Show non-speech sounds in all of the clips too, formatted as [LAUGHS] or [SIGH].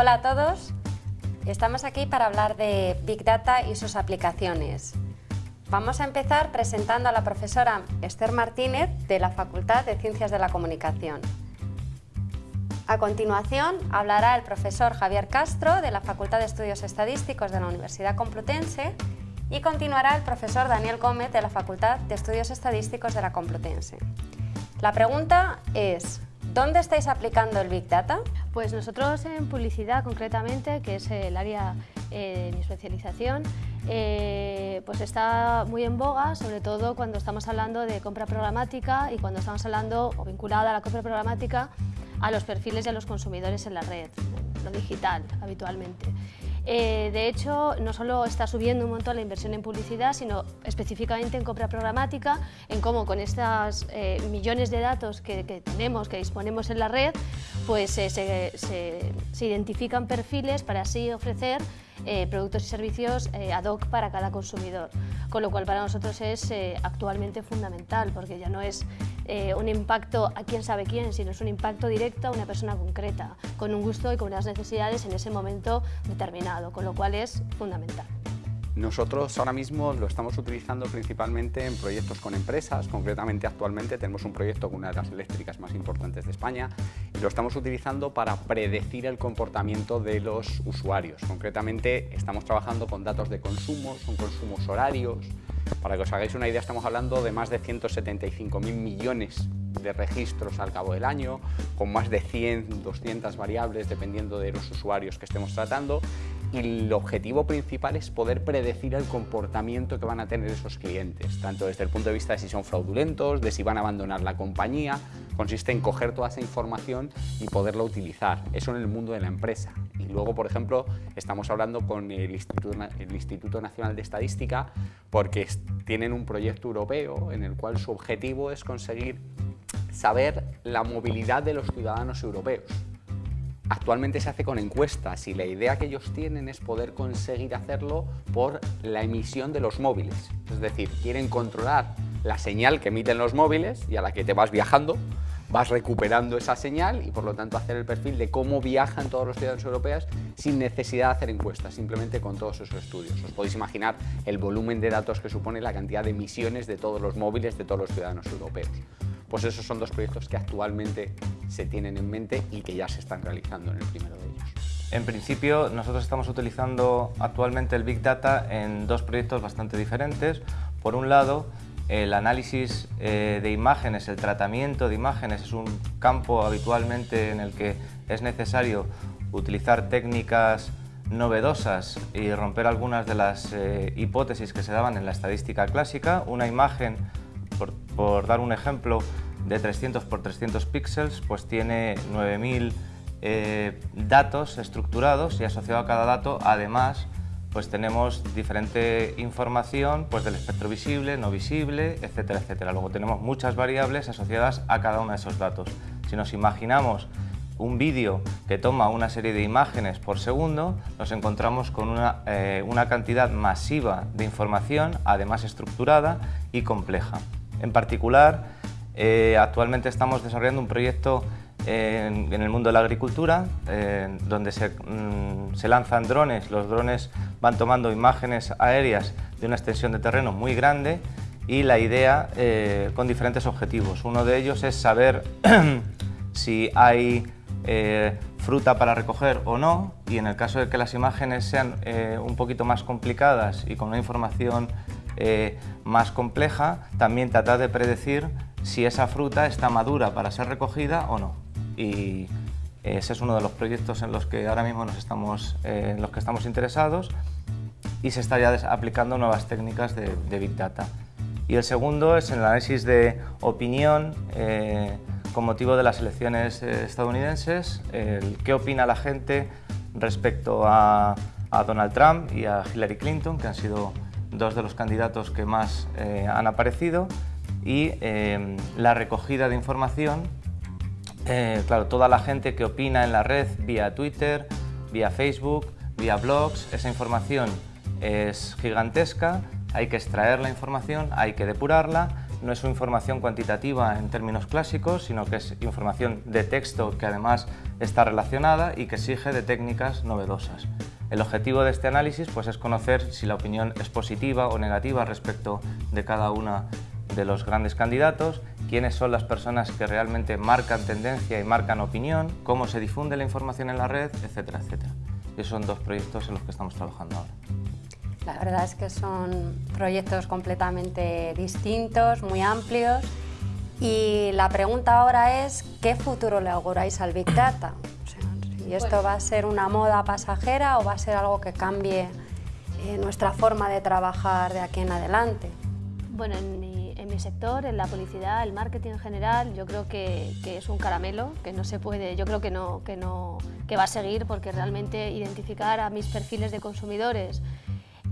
Hola a todos, estamos aquí para hablar de Big Data y sus aplicaciones. Vamos a empezar presentando a la profesora Esther Martínez de la Facultad de Ciencias de la Comunicación. A continuación hablará el profesor Javier Castro de la Facultad de Estudios Estadísticos de la Universidad Complutense y continuará el profesor Daniel Gómez de la Facultad de Estudios Estadísticos de la Complutense. La pregunta es, ¿dónde estáis aplicando el Big Data? Pues nosotros en publicidad concretamente, que es el área eh, de mi especialización, eh, pues está muy en boga, sobre todo cuando estamos hablando de compra programática y cuando estamos hablando, o vinculada a la compra programática, a los perfiles a los consumidores en la red, lo digital habitualmente. Eh, de hecho, no solo está subiendo un montón la inversión en publicidad, sino específicamente en compra programática, en cómo con estos eh, millones de datos que, tenemos, que disponemos en la red, pues eh, se identifican perfiles para así ofrecer productos y servicios ad hoc para cada consumidor, con lo cual para nosotros es actualmente fundamental, porque ya no es un impacto a quién sabe quién, sino es un impacto directo a una persona concreta, con un gusto y con unas necesidades en ese momento determinado, con lo cual es fundamental. Nosotros ahora mismo lo estamos utilizando principalmente en proyectos con empresas, concretamente actualmente tenemos un proyecto con una de las eléctricas más importantes de España y lo estamos utilizando para predecir el comportamiento de los usuarios. Concretamente estamos trabajando con datos de consumo, con consumos horarios. Para que os hagáis una idea estamos hablando de más de 175.000 millones de registros al cabo del año, con más de 100, 200 variables dependiendo de los usuarios que estemos tratando. Y el objetivo principal es poder predecir el comportamiento que van a tener esos clientes, tanto desde el punto de vista de si son fraudulentos, de si van a abandonar la compañía, consiste en coger toda esa información y poderla utilizar, eso en el mundo de la empresa. Y luego, por ejemplo, estamos hablando con el Instituto, el Instituto Nacional de Estadística porque tienen un proyecto europeo en el cual su objetivo es conseguir saber la movilidad de los ciudadanos europeos. Actualmente se hace con encuestas y la idea que ellos tienen es poder conseguir hacerlo por la emisión de los móviles. Es decir, quieren controlar la señal que emiten los móviles y a la que te vas viajando, vas recuperando esa señal y por lo tanto hacer el perfil de cómo viajan todos los ciudadanos europeos sin necesidad de hacer encuestas, simplemente con todos esos estudios. Os podéis imaginar el volumen de datos que supone la cantidad de emisiones de todos los móviles de todos los ciudadanos europeos. Pues esos son dos proyectos que actualmente se tienen en mente y que ya se están realizando en el primero de ellos. En principio, nosotros estamos utilizando actualmente el Big Data en dos proyectos bastante diferentes. Por un lado, el análisis eh, de imágenes, el tratamiento de imágenes es un campo habitualmente en el que es necesario utilizar técnicas novedosas y romper algunas de las eh, hipótesis que se daban en la estadística clásica. Una imagen por, dar un ejemplo, de 300 por 300 píxeles, pues tiene 9000 eh, datos estructurados y asociado a cada dato, además, pues tenemos diferente información pues del espectro visible, no visible, etcétera, etcétera. Luego tenemos muchas variables asociadas a cada uno de esos datos. Si nos imaginamos un vídeo que toma una serie de imágenes por segundo, nos encontramos con una, eh, una cantidad masiva de información, además estructurada y compleja. En particular, eh, actualmente estamos desarrollando un proyecto en, el mundo de la agricultura, donde mm, se, lanzan drones. Los drones van tomando imágenes aéreas de una extensión de terreno muy grande y la idea eh, con diferentes objetivos. Uno de ellos es saber [CLEARS THROAT] si hay eh, fruta para recoger o no y en el caso de que las imágenes sean un poquito más complicadas y con una información eh, más compleja, también tratar de predecir si esa fruta está madura para ser recogida o no. Y ese es uno de los proyectos en los que ahora mismo nos estamos, eh, en los que estamos interesados y se está ya aplicando nuevas técnicas de, Big Data. Y el segundo es el análisis de opinión eh, con motivo de las elecciones estadounidenses, el qué opina la gente respecto a, a Donald Trump y a Hillary Clinton, que han sido dos de los candidatos que más eh, han aparecido y eh, la recogida de información, eh, claro, toda la gente que opina en la red vía Twitter, vía Facebook, vía blogs, esa información es gigantesca, hay que extraer la información, hay que depurarla no es información cuantitativa en términos clásicos, sino que es información de texto que además está relacionada y que exige de técnicas novedosas. El objetivo de este análisis pues, es conocer si la opinión es positiva o negativa respecto de cada uno de los grandes candidatos, quiénes son las personas que realmente marcan tendencia y marcan opinión, cómo se difunde la información en la red, etcétera, etcétera. Esos son dos proyectos en los que estamos trabajando ahora. La verdad es que son proyectos completamente distintos, muy amplios. Y la pregunta ahora es, ¿qué futuro le auguráis al Big Data? ¿Y esto va a ser una moda pasajera o va a ser algo que cambie eh, nuestra forma de trabajar de aquí en adelante? Bueno, en mi, sector, en la publicidad, el marketing en general, yo creo que, que, es un caramelo, que no se puede, yo creo que no, que no, que va a seguir porque realmente identificar a mis perfiles de consumidores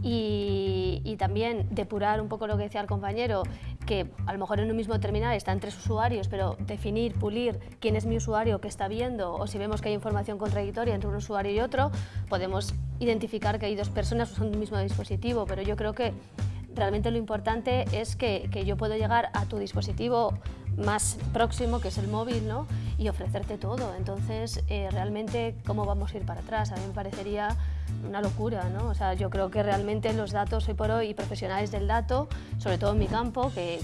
y, y, también depurar un poco lo que decía el compañero, que a lo mejor en un mismo terminal están tres usuarios, pero definir, pulir quién es mi usuario que está viendo o si vemos que hay información contradictoria entre un usuario y otro, podemos identificar que hay dos personas usando un mismo dispositivo, pero yo creo que realmente lo importante es que, que yo puedo llegar a tu dispositivo más próximo, que es el móvil, ¿no? y ofrecerte todo. Entonces, eh, realmente, ¿cómo vamos a ir para atrás? A mí me parecería una locura, ¿no? O sea, yo creo que realmente los datos hoy por hoy y profesionales del dato, sobre todo en mi campo, que,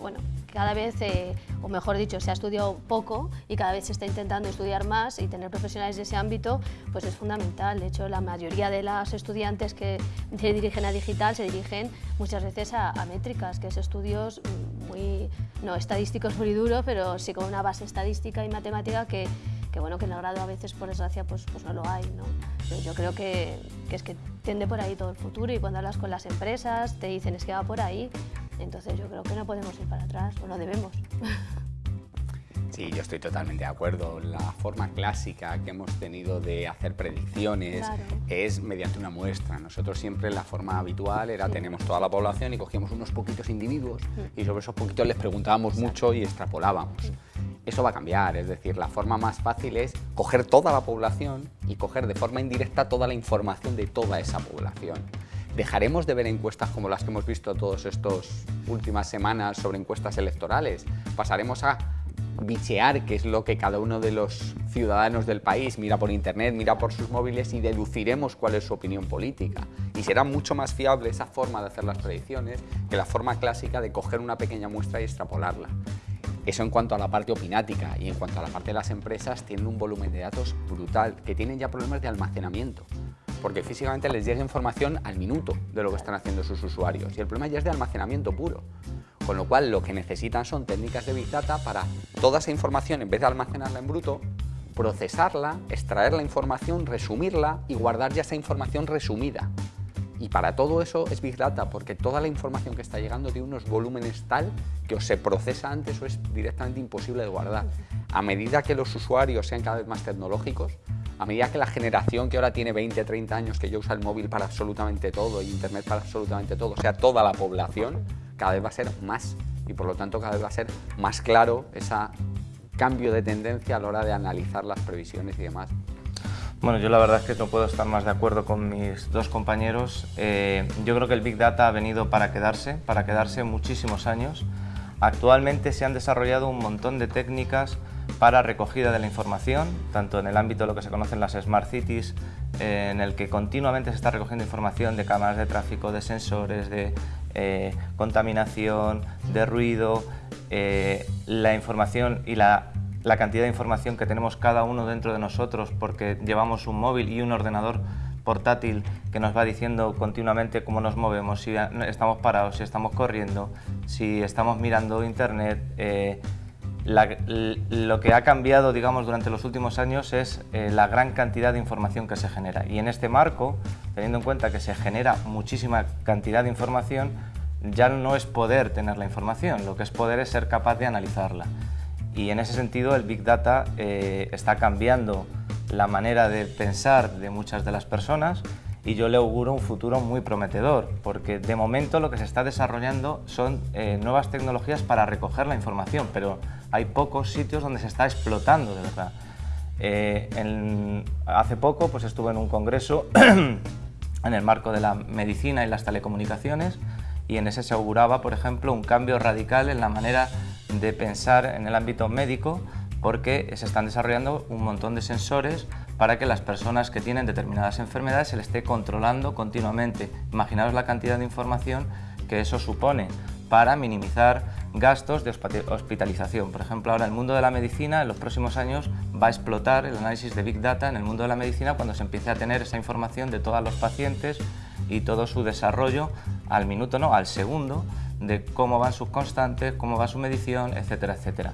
bueno, cada vez, eh, o mejor dicho, se ha estudiado poco y cada vez se está intentando estudiar más y tener profesionales de ese ámbito, pues es fundamental. De hecho, la mayoría de los estudiantes que se dirigen a digital se dirigen muchas veces a, a métricas, que es estudios muy, no estadísticos muy duro, pero sí con una base estadística y matemática que, que bueno, que en el grado a veces, por desgracia, pues, pues no lo hay, ¿no? Pero yo creo que, que es que tiende por ahí todo el futuro y cuando hablas con las empresas te dicen es que va por ahí, entonces yo creo que no podemos ir para atrás, o no debemos. [LAUGHS] Sí, yo estoy totalmente de acuerdo. La forma clásica que hemos tenido de hacer predicciones claro. es mediante una muestra. Nosotros siempre la forma habitual era sí. tenemos toda la población y cogíamos unos poquitos individuos sí. y sobre esos poquitos les preguntábamos Exacto. mucho y extrapolábamos. Sí. Eso va a cambiar, es decir, la forma más fácil es coger toda la población y coger de forma indirecta toda la información de toda esa población. ¿Dejaremos de ver encuestas como las que hemos visto todas estas últimas semanas sobre encuestas electorales? ¿Pasaremos a bichear qué es lo que cada uno de los ciudadanos del país mira por internet, mira por sus móviles y deduciremos cuál es su opinión política. Y será mucho más fiable esa forma de hacer las predicciones que la forma clásica de coger una pequeña muestra y extrapolarla. Eso en cuanto a la parte opinática y en cuanto a la parte de las empresas tienen un volumen de datos brutal, que tienen ya problemas de almacenamiento porque físicamente les llega información al minuto de lo que están haciendo sus usuarios y el problema ya es de almacenamiento puro. Con lo cual lo que necesitan son técnicas de Big Data para toda esa información, en vez de almacenarla en bruto, procesarla, extraer la información, resumirla y guardar ya esa información resumida. Y para todo eso es Big Data, porque toda la información que está llegando tiene unos volúmenes tal que o se procesa antes o es directamente imposible de guardar. A medida que los usuarios sean cada vez más tecnológicos, a medida que la generación que ahora tiene 20, 30 años, que ya usa el móvil para absolutamente todo y internet para absolutamente todo, o sea, toda la población, cada vez va a ser más y por lo tanto cada vez va a ser más claro ese cambio de tendencia a la hora de analizar las previsiones y demás. Bueno, yo la verdad es que no puedo estar más de acuerdo con mis dos compañeros. Eh, yo creo que el Big Data ha venido para quedarse, para quedarse muchísimos años. Actualmente se han desarrollado un montón de técnicas para recogida de la información, tanto en el ámbito de lo que se conocen las Smart Cities, eh, en el que continuamente se está recogiendo información de cámaras de tráfico, de sensores, de eh, contaminación, de ruido, eh, la información y la, la cantidad de información que tenemos cada uno dentro de nosotros porque llevamos un móvil y un ordenador portátil que nos va diciendo continuamente cómo nos movemos, si estamos parados, si estamos corriendo, si estamos mirando internet, eh, lo que ha cambiado digamos, durante los últimos años es eh, la gran cantidad de información que se genera. Y en este marco, teniendo en cuenta que se genera muchísima cantidad de información, ya no es poder tener la información, lo que es poder es ser capaz de analizarla. Y en ese sentido el Big Data eh, está cambiando la manera de pensar de muchas de las personas y yo le auguro un futuro muy prometedor, porque de momento lo que se está desarrollando son eh, nuevas tecnologías para recoger la información, pero hay pocos sitios donde se está explotando de verdad. Eh, en, hace poco pues estuve en un congreso [CLEARS THROAT] en el marco de la medicina y las telecomunicaciones y en ese se auguraba, por ejemplo, un cambio radical en la manera de pensar en el ámbito médico porque se están desarrollando un montón de sensores para que las personas que tienen determinadas enfermedades se les esté controlando continuamente. Imaginaos la cantidad de información que eso supone para minimizar gastos de hospitalización. Por ejemplo, ahora el mundo de la medicina en los próximos años va a explotar el análisis de Big Data en el mundo de la medicina cuando se empiece a tener esa información de todos los pacientes y todo su desarrollo al minuto, no, al segundo, de cómo van sus constantes, cómo va su medición, etcétera, etcétera.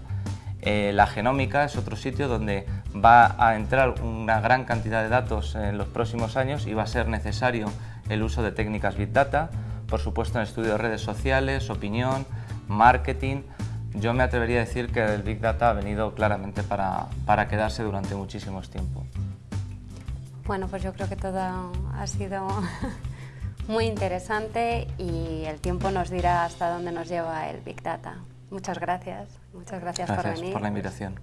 Eh, la genómica es otro sitio donde va a entrar una gran cantidad de datos en los próximos años y va a ser necesario el uso de técnicas Big Data, por supuesto en estudio de redes sociales, opinión, marketing. Yo me atrevería a decir que el Big Data ha venido claramente para, para quedarse durante muchísimos tiempos. Bueno, pues yo creo que todo ha sido muy interesante y el tiempo nos dirá hasta dónde nos lleva el Big Data. Muchas gracias. Muchas gracias, gracias por venir. por la invitación.